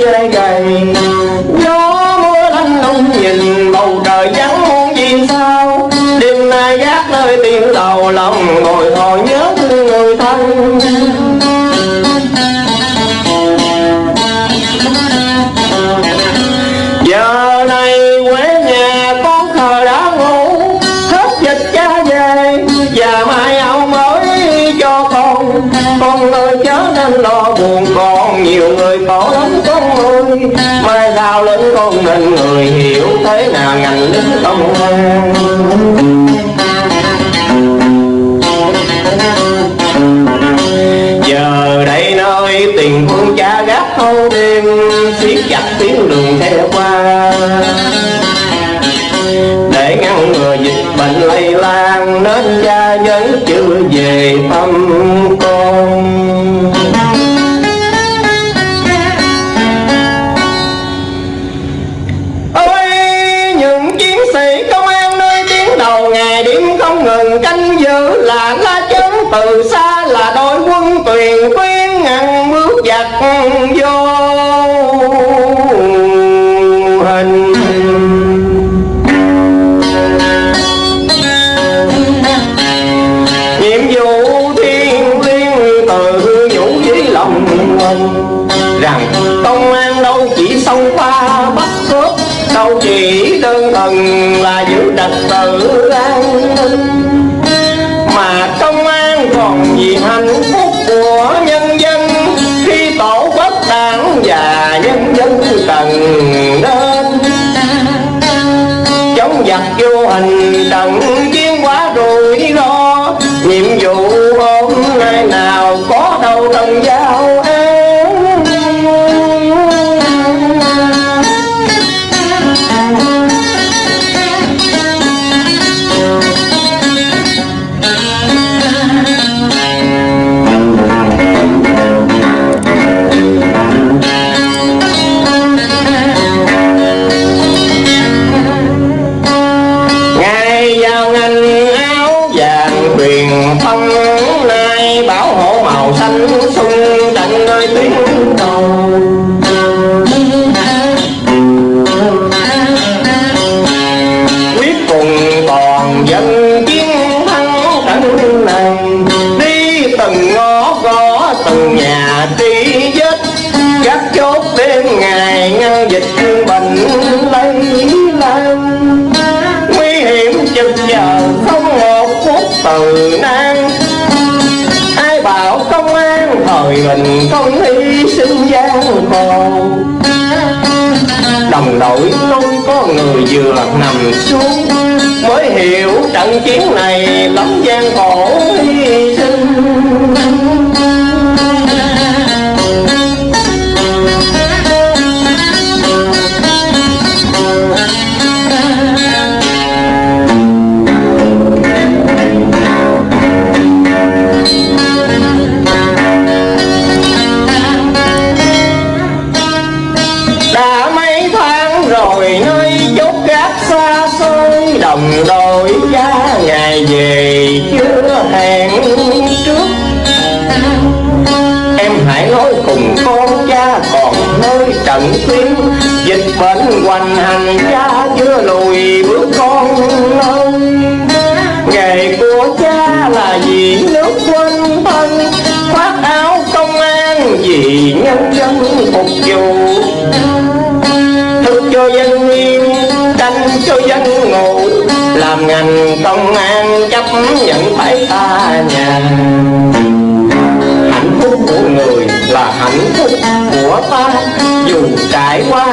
dơi gầy. Gió mưa lạnh lung nhìn, bầu trời vắng muôn viên sao. Đêm nay gác nơi tiếng đầu lòng, ngồi hồi nhớ thương người thân. Nhiều người khổ lắm con ơi mai sau lớn con nên người hiểu thế nào ngành lính công an giờ đây nơi tiền quân cha gác thâu đêm, siết chặt tiếng đường theo qua. Để ngăn ngừa dịch bệnh lây lan, nên cha vẫn chưa về thăm. Trật tự an ninh. Mà công an còn gì hành tầng cần đến chống giặc vô hình trận chiến quá rủi ro. Nhiệm vụ hôm nay nào có đâu tân giá. Bảo hộ màu xanh sung trận nơi tuyến đầu quyết cùng toàn dân chiến thắng trận này, đi từng ngõ gõ, từng nhà tri vết. Các chốt đêm ngày ngăn dịch bệnh lây lan. Nguy hiểm chừng giờ không một phút từ nan thời mình không hy sinh gian khổ đồng đội luôn có người vừa nằm xuống. Mới hiểu trận chiến này lắm gian khổ hy sinh đổi giá cha ngày về, chưa hẹn trước. Em hãy nói cùng con cha còn nơi trận tuyến. Dịch bệnh hoành hành, cha chưa lùi bước con ơi. Nghề của cha là vì nước quân thân, khoác áo công an vì nhân dân phục vụ. Thức cho dân yên canh cho dân ngủ làm ngành công an chấp nhận phải ta nhà. Hạnh phúc của người là hạnh phúc của ta. Dù trải qua